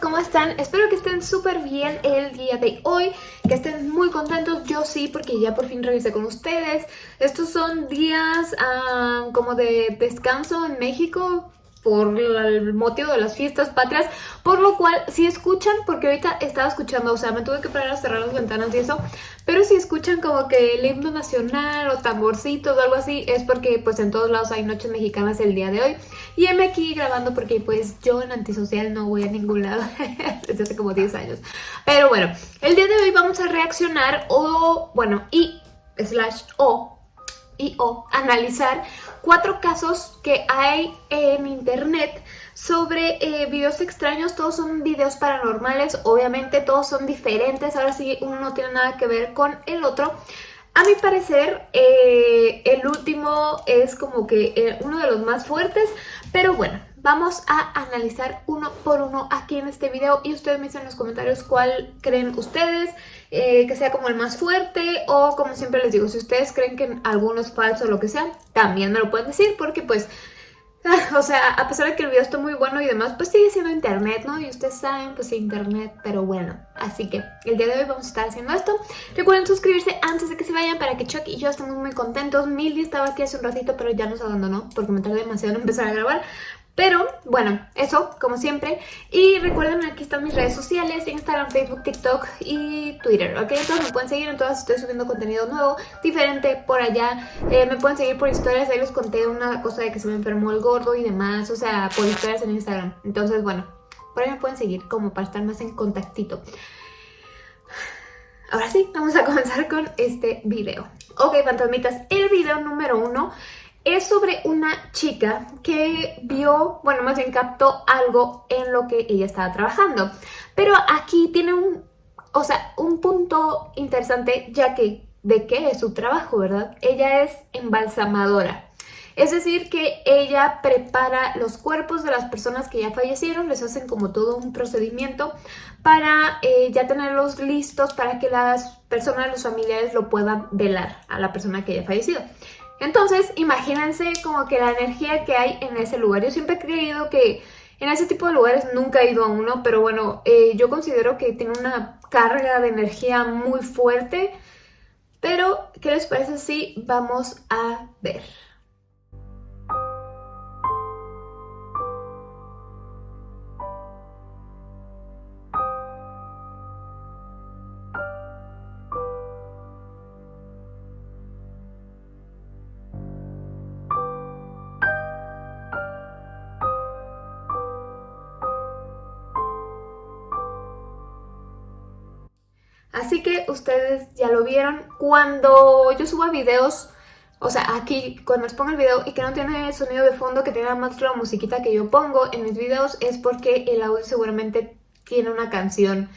¿cómo están? Espero que estén súper bien el día de hoy, que estén muy contentos, yo sí, porque ya por fin regresé con ustedes. Estos son días ah, como de descanso en México, por el motivo de las fiestas patrias, por lo cual si escuchan, porque ahorita estaba escuchando, o sea, me tuve que parar a cerrar las ventanas y eso, pero si escuchan como que el himno nacional o tamborcitos o algo así, es porque pues en todos lados hay noches mexicanas el día de hoy, y heme aquí grabando porque pues yo en antisocial no voy a ningún lado desde hace como 10 años, pero bueno, el día de hoy vamos a reaccionar o, bueno, y slash o y o analizar cuatro casos que hay en internet sobre eh, videos extraños, todos son videos paranormales, obviamente todos son diferentes, ahora sí uno no tiene nada que ver con el otro. A mi parecer, eh, el último es como que eh, uno de los más fuertes, pero bueno, Vamos a analizar uno por uno aquí en este video y ustedes me dicen en los comentarios cuál creen ustedes eh, que sea como el más fuerte o como siempre les digo, si ustedes creen que alguno es falso o lo que sea, también me lo pueden decir porque pues o sea, a pesar de que el video está muy bueno y demás, pues sigue siendo internet, ¿no? Y ustedes saben, pues internet, pero bueno. Así que el día de hoy vamos a estar haciendo esto. Recuerden suscribirse antes de que se vayan para que Chuck y yo estemos muy contentos. Milly estaba aquí hace un ratito, pero ya nos abandonó porque me tardé demasiado en empezar a grabar. Pero, bueno, eso, como siempre. Y recuerden, aquí están mis redes sociales, Instagram, Facebook, TikTok y Twitter, ¿ok? Entonces me pueden seguir, en todas estoy subiendo contenido nuevo, diferente por allá. Eh, me pueden seguir por historias, ahí les conté una cosa de que se me enfermó el gordo y demás, o sea, por historias en Instagram. Entonces, bueno, por ahí me pueden seguir como para estar más en contactito. Ahora sí, vamos a comenzar con este video. Ok, fantasmitas, el video número uno es sobre una chica que vio, bueno, más bien captó algo en lo que ella estaba trabajando. Pero aquí tiene un, o sea, un punto interesante, ya que de qué es su trabajo, ¿verdad? Ella es embalsamadora. Es decir, que ella prepara los cuerpos de las personas que ya fallecieron, les hacen como todo un procedimiento para eh, ya tenerlos listos para que las personas, los familiares lo puedan velar a la persona que haya fallecido. Entonces, imagínense como que la energía que hay en ese lugar. Yo siempre he creído que en ese tipo de lugares nunca he ido a uno, pero bueno, eh, yo considero que tiene una carga de energía muy fuerte. Pero, ¿qué les parece si vamos a ver? Así que ustedes ya lo vieron. Cuando yo suba videos, o sea, aquí cuando les pongo el video y que no tiene sonido de fondo, que tiene más la musiquita que yo pongo en mis videos, es porque el audio seguramente tiene una canción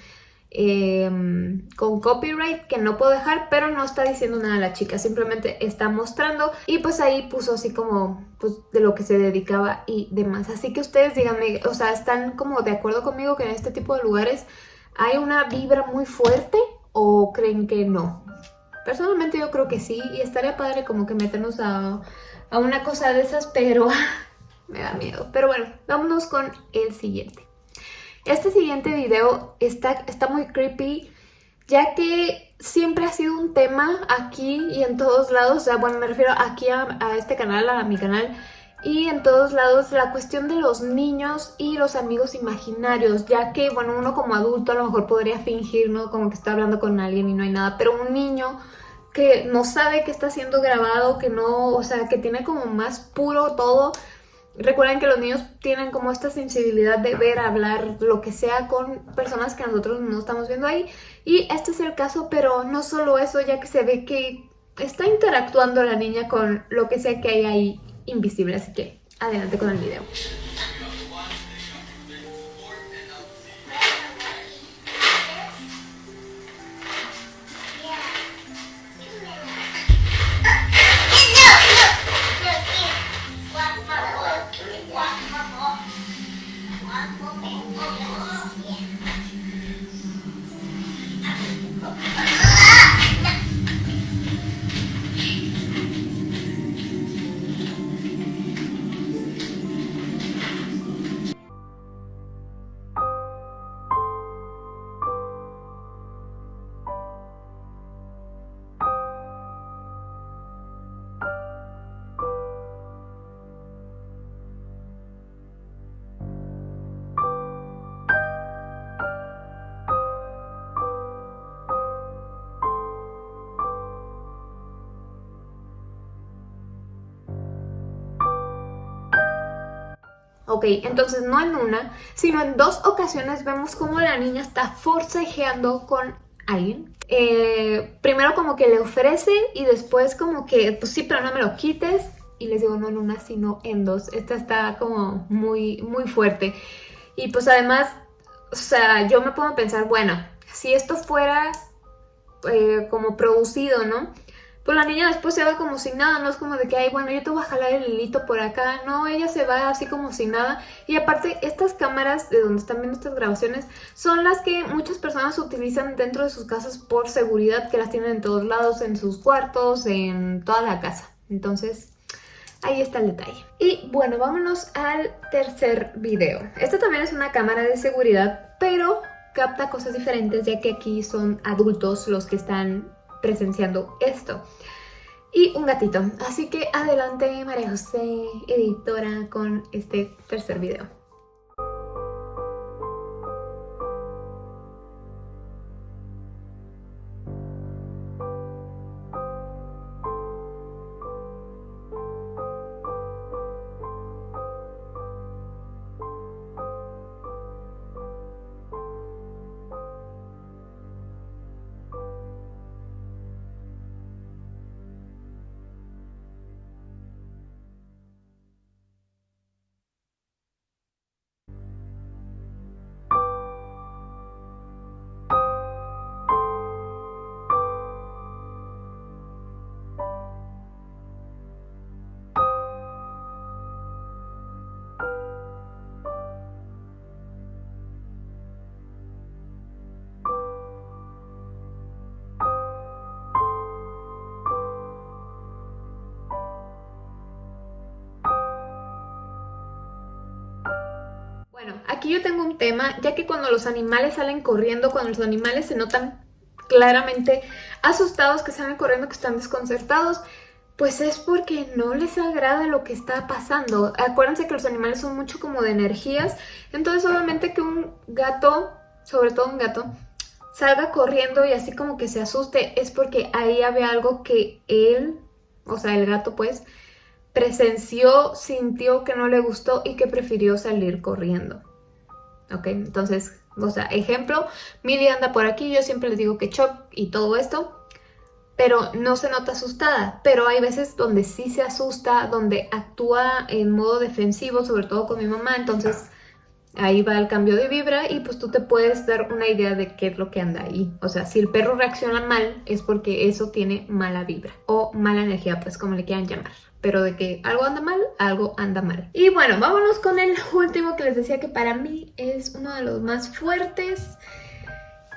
em, con copyright que no puedo dejar, pero no está diciendo nada a la chica, simplemente está mostrando y pues ahí puso así como pues, de lo que se dedicaba y demás. Así que ustedes díganme, o sea, ¿están como de acuerdo conmigo que en este tipo de lugares ¿Hay una vibra muy fuerte o creen que no? Personalmente yo creo que sí y estaría padre como que meternos a, una cosa de esas, pero me da miedo. Pero bueno, vámonos con el siguiente. Este siguiente video está, está muy creepy ya que siempre ha sido un tema aquí y en todos lados, o sea, bueno, me refiero aquí a, a este canal, a mi canal, y en todos lados la cuestión de los niños y los amigos imaginarios, ya que, bueno, uno como adulto a lo mejor podría fingir, ¿no? Como que está hablando con alguien y no hay nada, pero un niño que no sabe que está siendo grabado, que no, o sea, que tiene como más puro todo. Recuerden que los niños tienen como esta sensibilidad de ver, hablar, lo que sea con personas que nosotros no estamos viendo ahí. Y este es el caso, pero no solo eso, ya que se ve que está interactuando la niña con lo que sea que hay ahí invisible, así que adelante con el video. Ok, entonces no en una, sino en dos ocasiones vemos como la niña está forcejeando con alguien. Eh, primero como que le ofrece y después como que, pues sí, pero no me lo quites. Y les digo, no en una, sino en dos. Esta está como muy, muy fuerte. Y pues además, o sea, yo me a pensar, bueno, si esto fuera eh, como producido, ¿no? Pues la niña después se va como sin nada, no es como de que, ay, bueno, yo te voy a jalar el hilito por acá. No, ella se va así como sin nada. Y aparte, estas cámaras de donde están viendo estas grabaciones son las que muchas personas utilizan dentro de sus casas por seguridad, que las tienen en todos lados, en sus cuartos, en toda la casa. Entonces, ahí está el detalle. Y bueno, vámonos al tercer video. Esta también es una cámara de seguridad, pero capta cosas diferentes ya que aquí son adultos los que están presenciando esto. Y un gatito. Así que adelante María José, editora, con este tercer video. Aquí yo tengo un tema, ya que cuando los animales salen corriendo, cuando los animales se notan claramente asustados, que salen corriendo, que están desconcertados, pues es porque no les agrada lo que está pasando. Acuérdense que los animales son mucho como de energías, entonces obviamente que un gato, sobre todo un gato, salga corriendo y así como que se asuste, es porque ahí había algo que él, o sea, el gato pues, presenció, sintió que no le gustó y que prefirió salir corriendo. ¿Ok? Entonces, o sea, ejemplo, Milly anda por aquí, yo siempre les digo que choc y todo esto, pero no se nota asustada. Pero hay veces donde sí se asusta, donde actúa en modo defensivo, sobre todo con mi mamá, entonces ahí va el cambio de vibra y pues tú te puedes dar una idea de qué es lo que anda ahí. O sea, si el perro reacciona mal es porque eso tiene mala vibra o mala energía, pues como le quieran llamar pero de que algo anda mal, algo anda mal. Y bueno, vámonos con el último que les decía que para mí es uno de los más fuertes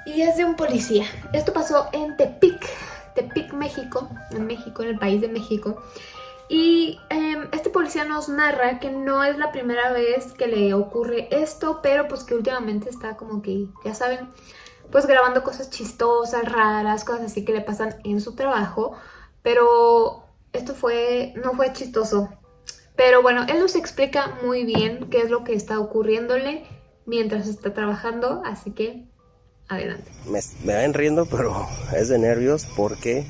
y es de un policía. Esto pasó en Tepic, Tepic, México, en México, en el país de México. Y em, este policía nos narra que no es la primera vez que le ocurre esto, pero pues que últimamente está como que, ya saben, pues grabando cosas chistosas, raras, cosas así que le pasan en su trabajo. Pero esto fue, no fue chistoso. Pero bueno, él nos explica muy bien qué es lo que está ocurriéndole mientras está trabajando, así que adelante. Me, me ven riendo, pero es de nervios porque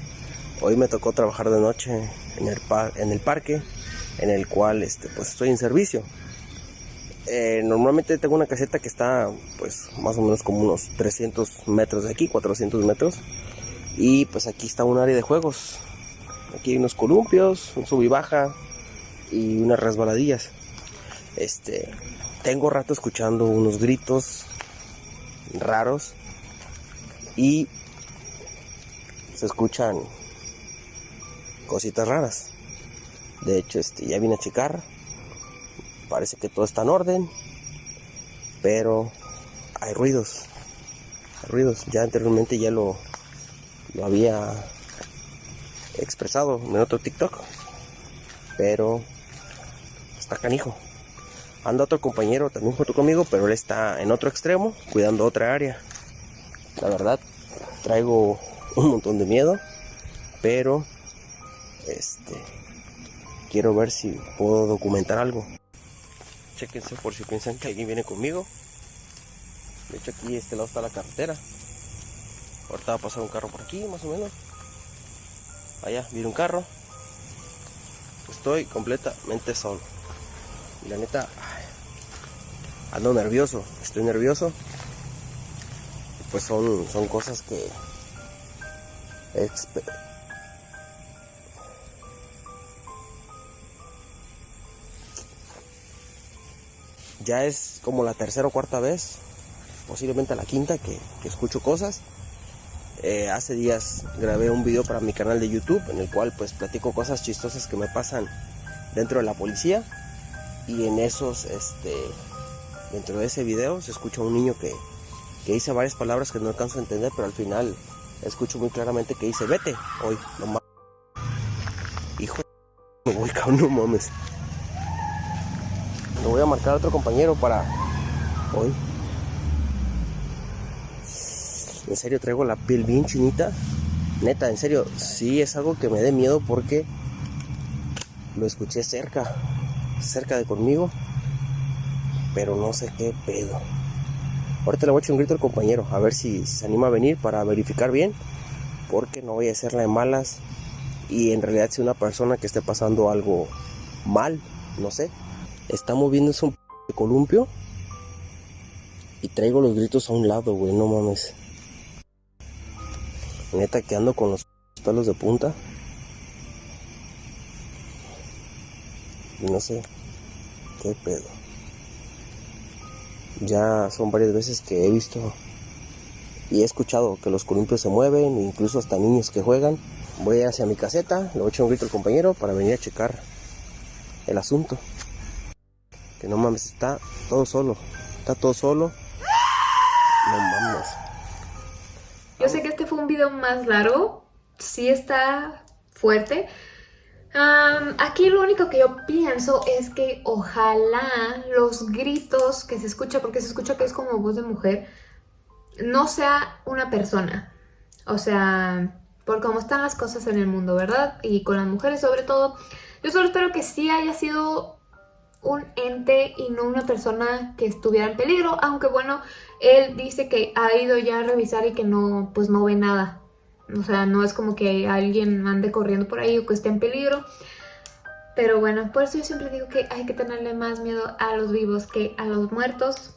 hoy me tocó trabajar de noche en el, en el parque en el cual este, pues estoy en servicio. Eh, normalmente tengo una caseta que está pues más o menos como unos 300 metros de aquí, 400 metros. Y pues aquí está un área de juegos Aquí hay unos columpios, un sub y baja y unas resbaladillas. Este, tengo rato escuchando unos gritos raros y se escuchan cositas raras. De hecho, este, ya vine a checar. Parece que todo está en orden, pero hay ruidos. Hay ruidos. Ya anteriormente ya lo, lo había expresado en otro TikTok. Pero está canijo. Anda otro compañero también junto conmigo, pero él está en otro extremo, cuidando otra área. La verdad, traigo un montón de miedo, pero este quiero ver si puedo documentar algo. Chequense por si piensan que alguien viene conmigo. De hecho aquí este lado está la carretera. Ahorita va a pasar un carro por aquí, más o menos. Allá viene un carro. Estoy completamente solo. La neta, ando nervioso, estoy nervioso. Pues son, son cosas que ya es como la tercera o cuarta vez, posiblemente la quinta que, escucho cosas. Eh, hace días grabé un video para mi canal de YouTube en el cual pues platico cosas chistosas que me pasan dentro de la policía. Y en esos este dentro de ese video se escucha un niño que, que dice varias palabras que no alcanzo a entender pero al final escucho muy claramente que dice vete hoy no mames hijo me voy cabrón no mames. Le voy a marcar a otro compañero para hoy en serio traigo la piel bien chinita neta en serio sí es algo que me dé miedo porque lo escuché cerca cerca de conmigo pero no sé qué pedo Ahorita le voy a echar un grito al compañero, a ver si se anima a venir para verificar bien, porque no voy a hacerla de malas y en realidad si una persona que esté pasando algo mal, no sé, está moviéndose un de columpio y traigo los gritos a un lado, güey, no mames. Neta que ando con los pelos de punta. Y no sé qué pedo. Ya son varias veces que he visto y he escuchado que los columpios se mueven, incluso hasta niños que juegan. Voy hacia mi caseta, le voy a echar un grito al compañero para venir a checar el asunto. Que no mames, está todo solo. Está todo solo. No mames. Yo sé que más largo. Sí está fuerte aquí lo único que yo pienso es que ojalá los gritos que se escucha, porque se escucha que es como voz de mujer, no sea una persona. O sea, por cómo están las cosas en el mundo, ¿verdad? Y con las mujeres sobre todo. Yo solo espero que sí haya sido un ente y no una persona que estuviera en peligro, aunque bueno, él dice que ha ido ya a revisar y que no, pues no ve nada. O sea, no es como que alguien ande corriendo por ahí o que esté en peligro. Pero bueno, por eso yo siempre digo que hay que tenerle más miedo a los vivos que a los muertos.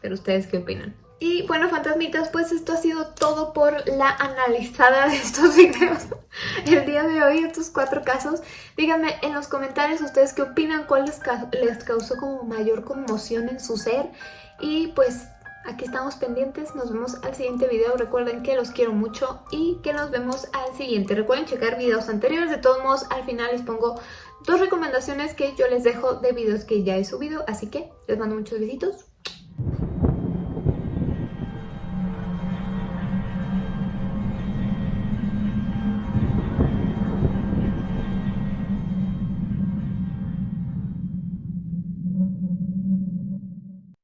Pero ustedes qué opinan. Y bueno, fantasmitas, pues esto ha sido todo por la analizada de estos videos el día de hoy, estos cuatro casos. Díganme en los comentarios ustedes qué opinan, cuál les, causó como mayor conmoción en su ser. Y pues Aquí estamos pendientes, nos vemos al siguiente video. Recuerden que los quiero mucho y que nos vemos al siguiente. Recuerden checar videos anteriores. De todos modos, al final les pongo dos recomendaciones que yo les dejo de videos que ya he subido. Así que les mando muchos besitos.